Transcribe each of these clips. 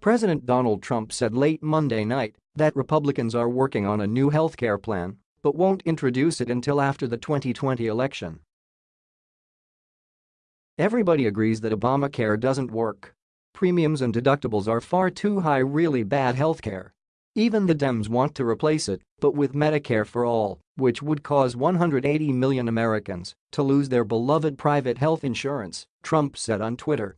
President Donald Trump said late Monday night that Republicans are working on a new healthcare plan but won't introduce it until after the 2020 election. Everybody agrees that Obamacare doesn't work. Premiums and deductibles are far too high really bad healthcare. Even the Dems want to replace it, but with Medicare for All, which would cause 180 million Americans to lose their beloved private health insurance, Trump said on Twitter.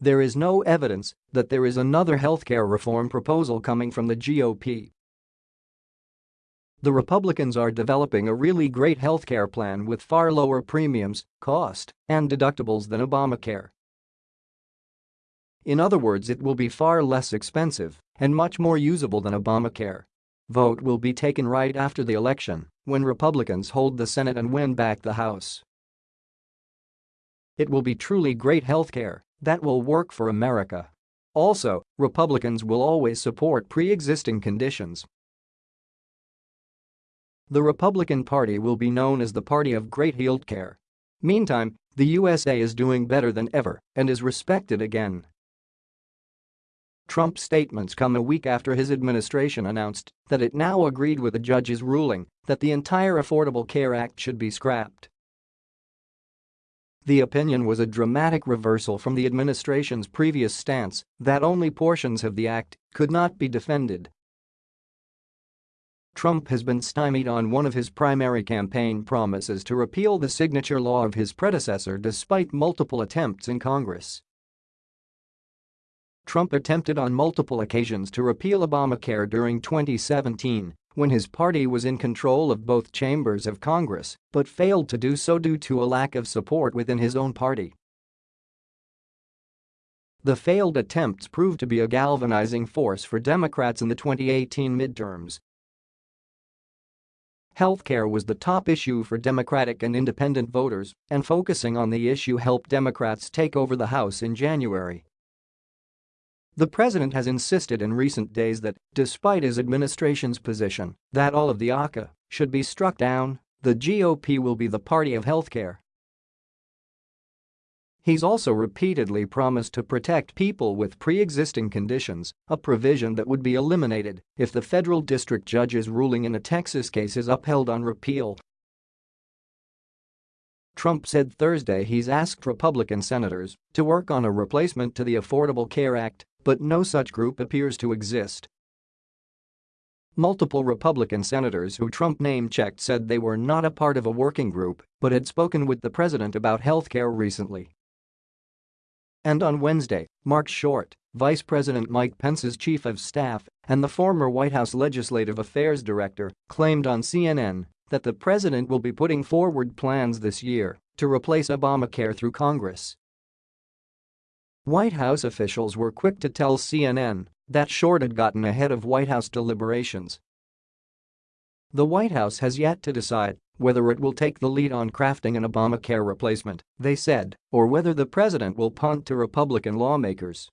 There is no evidence that there is another healthcare reform proposal coming from the GOP. The Republicans are developing a really great healthcare plan with far lower premiums, cost, and deductibles than Obamacare. In other words it will be far less expensive and much more usable than Obamacare. Vote will be taken right after the election, when Republicans hold the Senate and win back the House. It will be truly great healthcare that will work for America. Also, Republicans will always support pre-existing conditions the Republican Party will be known as the party of great healthcare. Meantime, the USA is doing better than ever and is respected again. Trump's statements come a week after his administration announced that it now agreed with a judge's ruling that the entire Affordable Care Act should be scrapped. The opinion was a dramatic reversal from the administration's previous stance that only portions of the act could not be defended Trump has been stymied on one of his primary campaign promises to repeal the signature law of his predecessor despite multiple attempts in Congress. Trump attempted on multiple occasions to repeal Obamacare during 2017 when his party was in control of both chambers of Congress but failed to do so due to a lack of support within his own party. The failed attempts proved to be a galvanizing force for Democrats in the 2018 midterms Healthcare was the top issue for Democratic and independent voters, and focusing on the issue helped Democrats take over the House in January. The president has insisted in recent days that, despite his administration's position that all of the ACA should be struck down, the GOP will be the party of healthcare He's also repeatedly promised to protect people with pre-existing conditions, a provision that would be eliminated if the federal district judge's ruling in a Texas case is upheld on repeal. Trump said Thursday he's asked Republican senators to work on a replacement to the Affordable Care Act, but no such group appears to exist. Multiple Republican senators who Trump name-checked said they were not a part of a working group but had spoken with the president about health care recently. And on Wednesday, Mark Short, Vice President Mike Pence's chief of staff and the former White House Legislative Affairs Director, claimed on CNN that the president will be putting forward plans this year to replace Obamacare through Congress. White House officials were quick to tell CNN that Short had gotten ahead of White House deliberations. The White House has yet to decide whether it will take the lead on crafting an Obamacare replacement, they said, or whether the president will punt to Republican lawmakers.